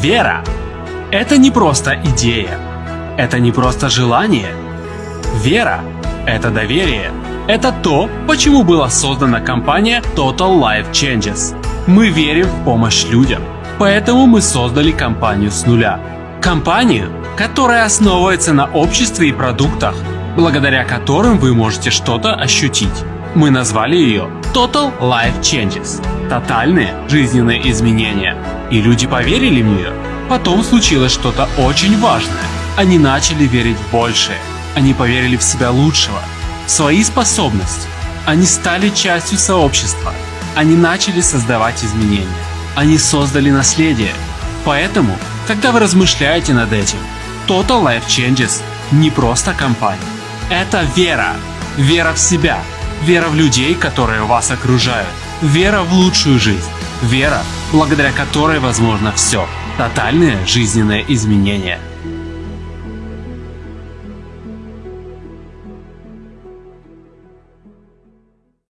Вера – это не просто идея, это не просто желание. Вера – это доверие. Это то, почему была создана компания Total Life Changes. Мы верим в помощь людям, поэтому мы создали компанию с нуля. Компанию, которая основывается на обществе и продуктах, благодаря которым вы можете что-то ощутить. Мы назвали ее Total Life Changes – тотальные жизненные изменения. И люди поверили в нее. Потом случилось что-то очень важное. Они начали верить в большее. Они поверили в себя лучшего, в свои способности. Они стали частью сообщества. Они начали создавать изменения. Они создали наследие. Поэтому, когда вы размышляете над этим, Total Life Changes не просто компания. Это вера. Вера в себя. Вера в людей, которые вас окружают. Вера в лучшую жизнь. Вера, благодаря которой возможно все. Тотальные жизненные изменения.